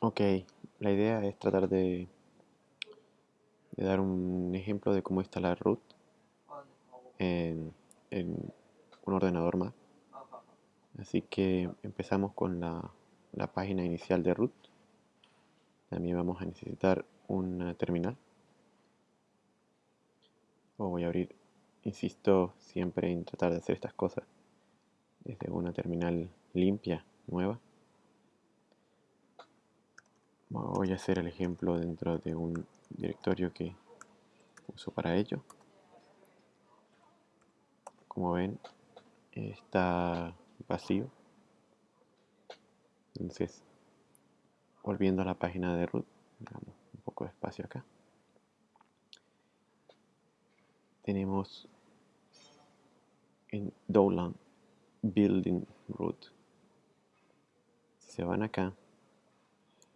Ok, la idea es tratar de, dar un ejemplo de cómo instalar root en, un ordenador Mac. Así que empezamos con la, la página inicial de root. También vamos a necesitar una terminal. O voy a abrir, insisto siempre en tratar de hacer estas cosas desde una terminal limpia, nueva. Voy a hacer el ejemplo dentro de un directorio que uso para ello. Como ven, está vacío. Entonces, volviendo a la página de root, un poco de espacio acá. Tenemos en Dolan Building Root. Se van acá,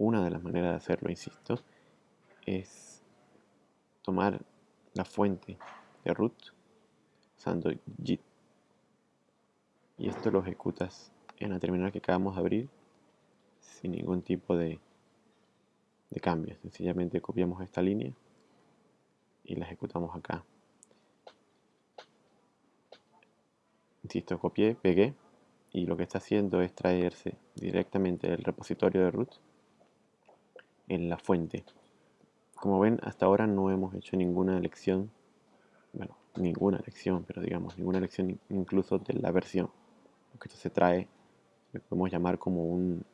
una de las maneras de hacerlo, insisto, es tomar la fuente de root usando git y esto lo ejecutas en la terminal que acabamos de abrir sin ningún tipo de, de cambio. Sencillamente copiamos esta línea y la ejecutamos acá. Insisto copié, pegué y lo que está haciendo es traerse directamente del repositorio de root en la fuente. Como ven, hasta ahora no hemos hecho ninguna elección, bueno, ninguna elección, pero digamos, ninguna elección incluso de la versión. Porque esto se trae, lo podemos llamar como, un,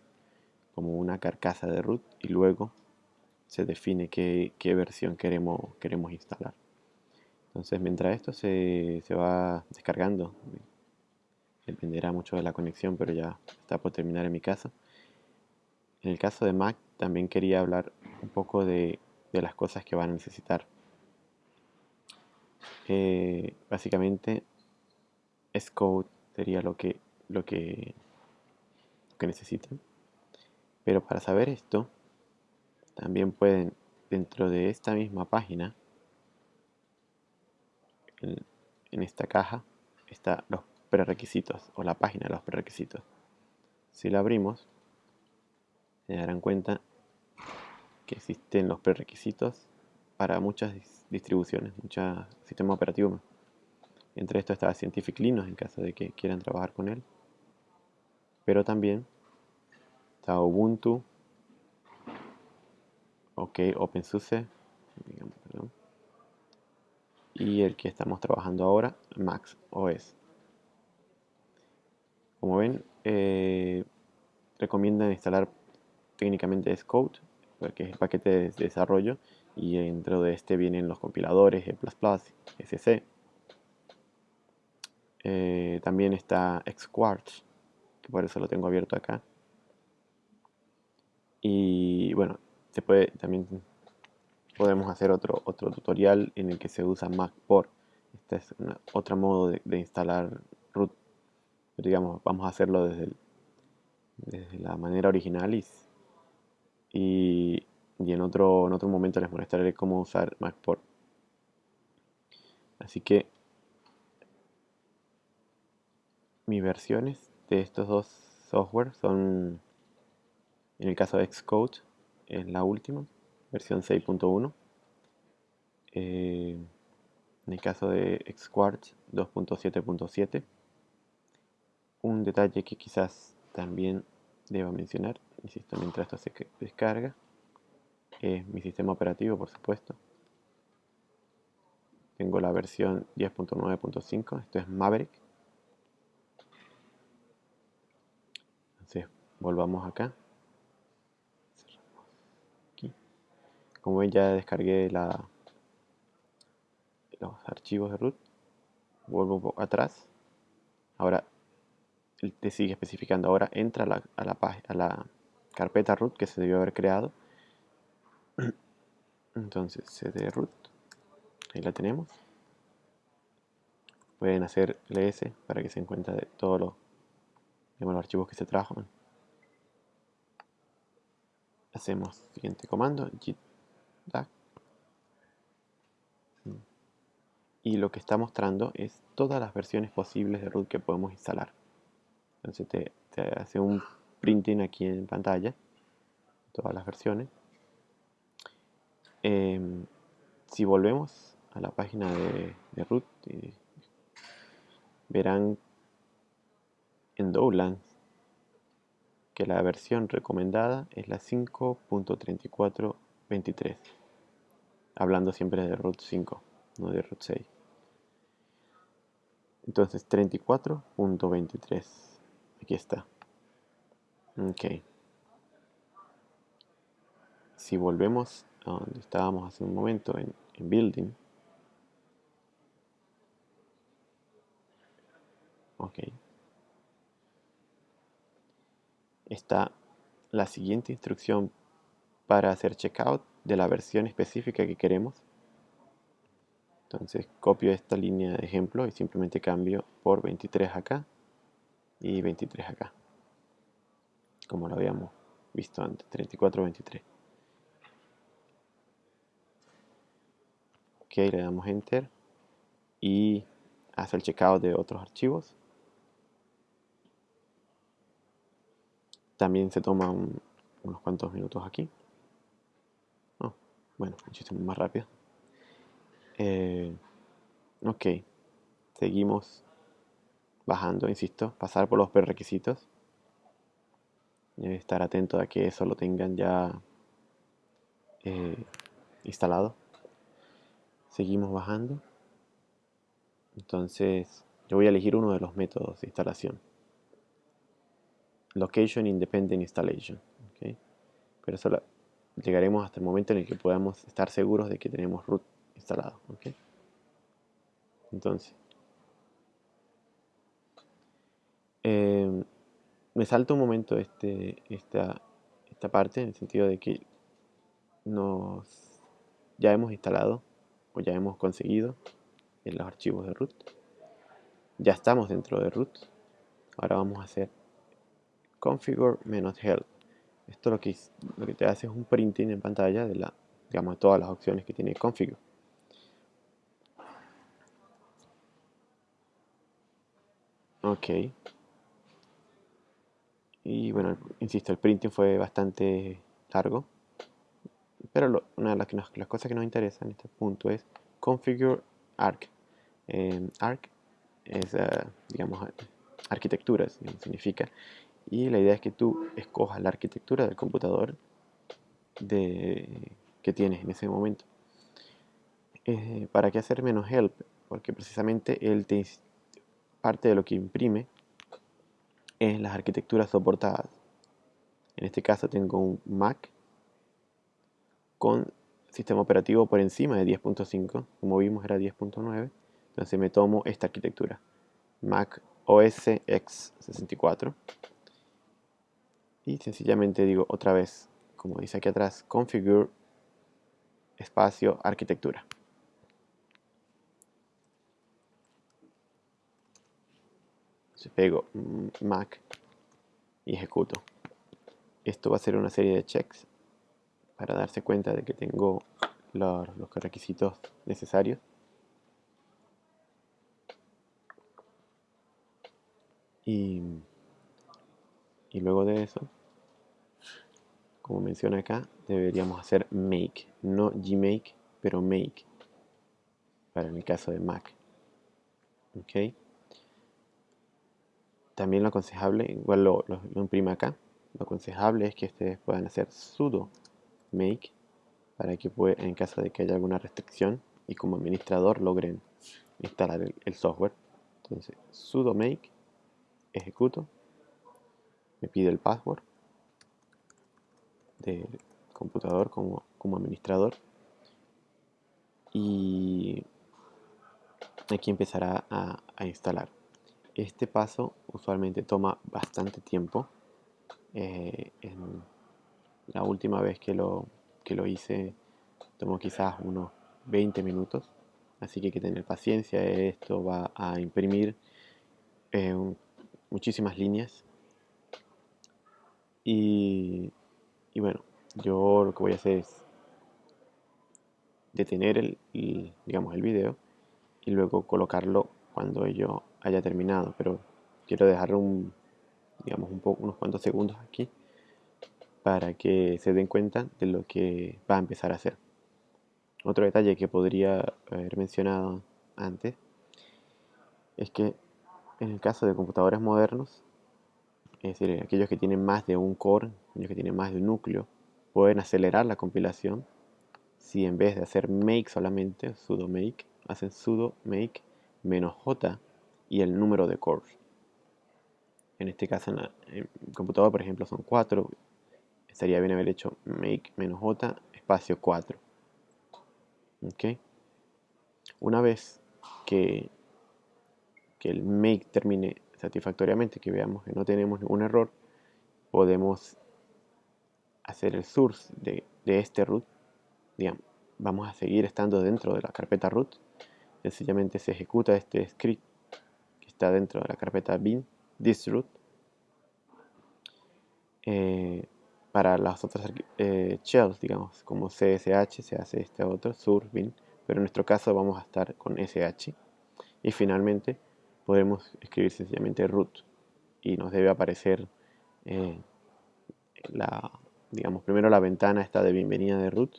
como una carcasa de root y luego se define qué, versión queremos, queremos instalar. Entonces, mientras esto se, se va descargando, dependerá mucho de la conexión, pero ya está por terminar en mi caso. En el caso de Mac también quería hablar un poco de, las cosas que van a necesitar. Eh, básicamente, Xcode sería lo que, lo que, que necesitan. Pero para saber esto, también pueden, dentro de esta misma página, en, en esta caja, está los prerequisitos o la página de los prerequisitos. Si la abrimos, se darán cuenta que existen los prerequisitos para muchas distribuciones, muchos sistemas operativos. Entre esto está Scientific Linux en caso de que quieran trabajar con él. Pero también está Ubuntu, OK, OpenSUSE, y el que estamos trabajando ahora, Max OS. Como ven, eh, recomiendan instalar técnicamente Xcode, porque es el paquete de desarrollo, y dentro de este vienen los compiladores, E++, SC. Eh, también está Xquartz, que por eso lo tengo abierto acá. Y bueno, se puede también podemos hacer otro, otro tutorial en el que se usa MacPort. Este es otro modo de, instalar root. digamos, vamos a hacerlo desde, desde la manera original y y, en, otro, en otro momento les mostraré cómo usar MacPort. Así que mis versiones de estos dos software son, en el caso de Xcode, es la última, versión 6.1. Eh, en el caso de Xquartz 2.7.7. Un detalle que quizás también deba mencionar insisto, mientras esto se descarga, es mi sistema operativo, por supuesto. Tengo la versión 10.9.5, esto es Maverick. Entonces, volvamos acá. Como ven, ya descargué la, los archivos de root. Vuelvo atrás. Ahora, te sigue especificando. Ahora entra a la, a la, a la carpeta root que se debió haber creado. Entonces cd root, ahí la tenemos. Pueden hacer ls para que se encuentre de todos los, los archivos que se trajo. Hacemos siguiente comando, git y lo que está mostrando es todas las versiones posibles de root que podemos instalar. Entonces te hace un printing aquí en pantalla todas las versiones. Em, si volvemos a la página de, root, verán en Dowland que la versión recomendada es la 5.3423 hablando siempre de root 5 no de root 6 entonces 34.23 aquí está ok si volvemos a donde estábamos hace un momento en, building ok está la siguiente instrucción para hacer checkout de la versión específica que queremos. Entonces copio esta línea de ejemplo y simplemente cambio por 23 acá y 23 acá. Como lo habíamos visto antes, 34, 23. Ok, le damos enter y hace el checkout de otros archivos. También se toma unos cuantos minutos aquí. Oh, bueno, muchísimo más rápido. Eh, ok, seguimos bajando, insisto, pasar por los prerequisitos. Debe estar atento a que eso lo tengan ya eh, instalado. Seguimos bajando. Entonces, yo voy a elegir uno de los métodos de instalación. Location Independent Installation. Pero eso llegaremos hasta el momento en el que podamos estar seguros de que tenemos root instalado. Entonces, em, me salta un momento este, esta, esta parte en el sentido de que nos ya hemos instalado o ya hemos conseguido en los archivos de root. Ya estamos dentro de root. Ahora vamos a hacer configure-help. Esto lo que, lo que te hace es un printing en pantalla de la, digamos, todas las opciones que tiene configure. Ok. Y bueno, insisto, el printing fue bastante largo. Pero una de las, las, cosas que nos interesa en este punto es configure arc. Eh, arc es, eh, digamos, arquitectura, significa y la idea es que tú escojas la arquitectura del computador de, que tienes en ese momento. Eh, ¿Para qué hacer menos help? Porque precisamente él te, parte de lo que imprime es las arquitecturas soportadas. En este caso tengo un Mac con sistema operativo por encima de 10.5, como vimos era 10.9, entonces me tomo esta arquitectura, Mac OS X64 y sencillamente digo otra vez, como dice aquí atrás, configure espacio arquitectura. Se pego Mac y ejecuto. Esto va a ser una serie de checks para darse cuenta de que tengo los, los requisitos necesarios. Y, y luego de eso como menciona acá, deberíamos hacer make, no gmake, pero make, para en el caso de Mac. ¿Ok? También lo aconsejable, igual lo, imprime acá, lo aconsejable es que ustedes puedan hacer sudo make para que en caso de que haya alguna restricción y como administrador logren instalar el, software. Entonces, sudo make, ejecuto, me pide el password del computador como administrador y aquí empezará a, instalar este paso usualmente toma bastante tiempo. Eh, la última vez que lo, que lo hice tomó quizás unos 20 minutos. Así que hay que tener paciencia esto va a imprimir eh, muchísimas líneas. Y y bueno, yo lo que voy a hacer es detener el, digamos, el video y luego colocarlo cuando yo haya terminado. Pero quiero dejar un, digamos, un poco, unos cuantos segundos aquí para que se den cuenta de lo que va a empezar a hacer. Otro detalle que podría haber mencionado antes es que en el caso de computadores modernos, es decir, aquellos que tienen más de un core, aquellos que tienen más de un núcleo, pueden acelerar la compilación si en vez de hacer make solamente, sudo make, hacen sudo make menos j y el número de cores. En este caso en, el computador, por ejemplo, son 4. Estaría bien haber hecho make j espacio 4. ¿Ok? Una vez que, que el make termine satisfactoriamente, que veamos que no tenemos ningún error, podemos hacer el source de, de este root. Digamos, vamos a seguir estando dentro de la carpeta root. Sencillamente se ejecuta este script está dentro de la carpeta bin, root. Eh, para las otras eh, shells, digamos, como CSH, se hace este otro, source bin, pero en nuestro caso vamos a estar con SH. Y finalmente podemos escribir sencillamente root y nos debe aparecer eh, la, digamos, primero la ventana está de bienvenida de root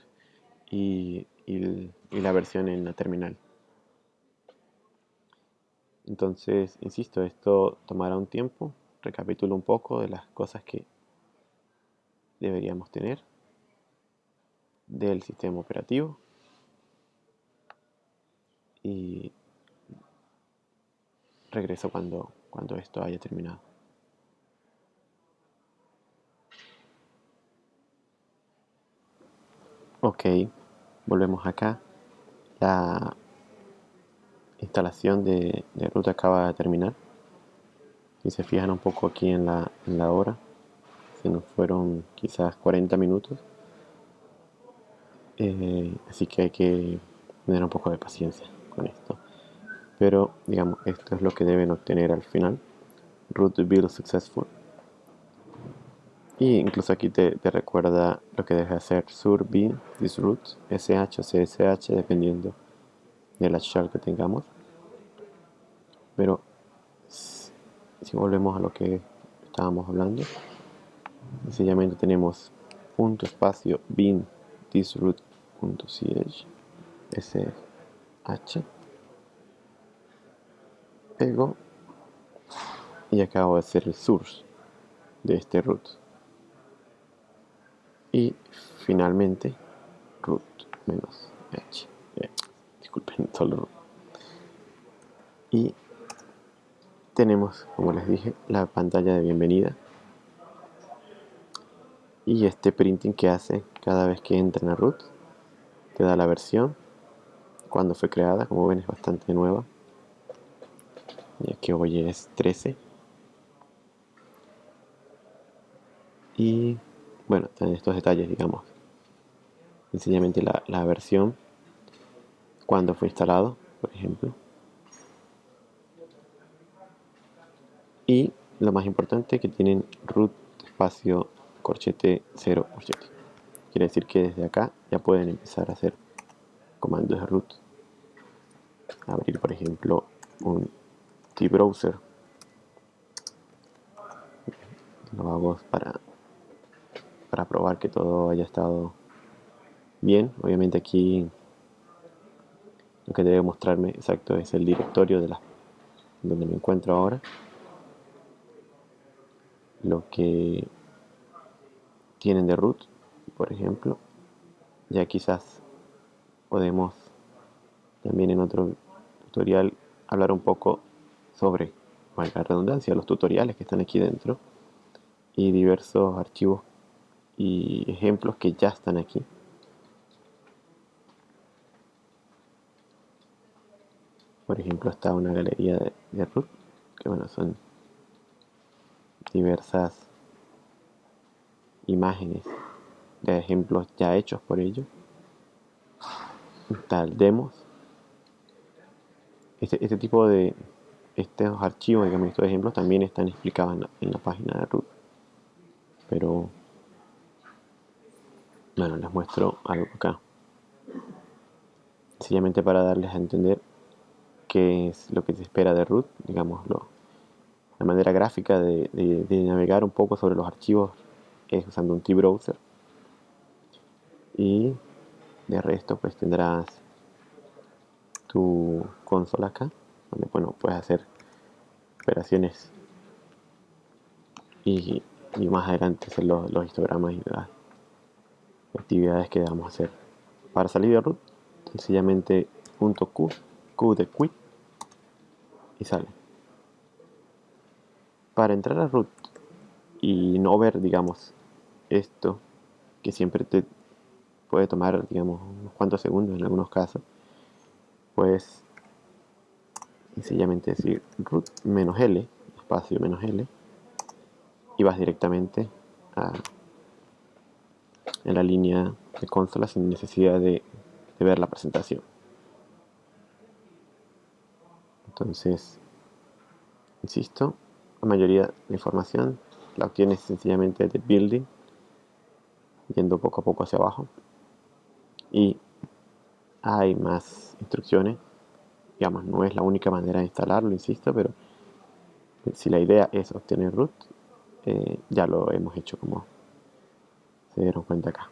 y, y, la versión en la terminal. Entonces, insisto, esto tomará un tiempo. Recapitulo un poco de las cosas que deberíamos tener del sistema operativo. Y regreso cuando, cuando esto haya terminado. Ok, volvemos acá. La instalación de, de ruta acaba de terminar. Si se fijan un poco aquí en la, en la hora, se nos fueron quizás 40 minutos. Eh, así que hay que tener un poco de paciencia con esto pero digamos esto es lo que deben obtener al final root build successful y incluso aquí te, recuerda lo que debe hacer sur bin this root sh o csh dependiendo de la que tengamos. Pero si volvemos a lo que estábamos hablando sencillamente tenemos punto espacio bin thisroot.ch sh. Pego y acabo de hacer el source de este root. Y finalmente root menos h disculpen root y tenemos como les dije la pantalla de bienvenida. Y este printing que hace cada vez que entra en root te da la versión. Cuando fue creada como ven es bastante nueva. Ya que hoy es 13 y bueno, están estos detalles digamos. Sencillamente la, la versión cuando fue instalado por ejemplo. Y lo más importante que tienen root espacio corchete 0 corchete. Quiere decir que desde acá ya pueden empezar a hacer comandos de root. Abrir por ejemplo un browser lo hago para para probar que todo haya estado bien. Obviamente aquí que debe mostrarme exacto es el directorio de la donde me encuentro ahora lo que tienen de root por ejemplo ya quizás podemos también en otro tutorial hablar un poco sobre, valga redundancia, los tutoriales que están aquí dentro y diversos archivos y ejemplos que ya están aquí. Por ejemplo, está una galería de, de root, que bueno, son diversas imágenes de ejemplos ya hechos por ellos. Tal demos. Este, este tipo de, estos archivos, digamos, estos ejemplos también están explicados en la, página de root. Pero, bueno, les muestro algo acá. Sencillamente para darles a entender qué es lo que se espera de root, digámoslo, la manera gráfica de, navegar un poco sobre los archivos es usando un T-Browser. Y de resto pues tendrás tu consola acá, donde bueno, puedes hacer operaciones y, más adelante hacer los, histogramas y las actividades que a hacer. Para salir de root, sencillamente punto Q, Q de quit y sale. Para entrar a root y no ver, digamos, esto que siempre te puede tomar, digamos, unos cuantos segundos en algunos casos, pues sencillamente decir root menos L, espacio menos L, y vas directamente a, en la línea de consola sin necesidad de, de ver la presentación. Entonces, insisto, la mayoría de la información la obtienes sencillamente de building, yendo poco a poco hacia abajo. Y hay más instrucciones, digamos, no es la única manera de instalarlo, insisto, pero si la idea es obtener root, eh, ya lo hemos hecho como se dieron cuenta acá.